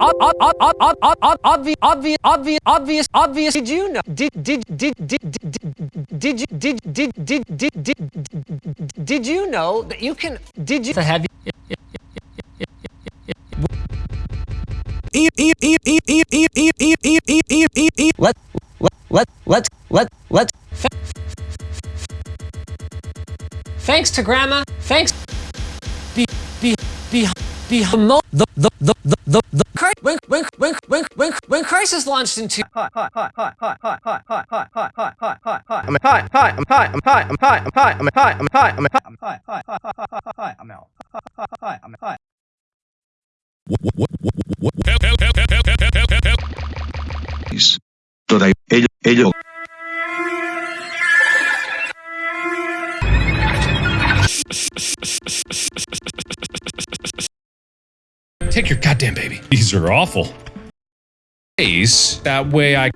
obvious obvious obvious obvious obvious did you know did did did did did you did did did did did did you know that you can did you have let let let let let thanks to grandma thanks be be be be the the the the the when crisis launched into hi hi hi hi hi hi hi hi hi hi hi hi hi hi I'm hi hi I'm hi I'm hi I'm hi I'm hi I'm hi I'm hi I'm hi I'm hi hi hi hi hi hi I'm out hi I'm hi Toda ello ello Take your goddamn baby. These are awful. That way I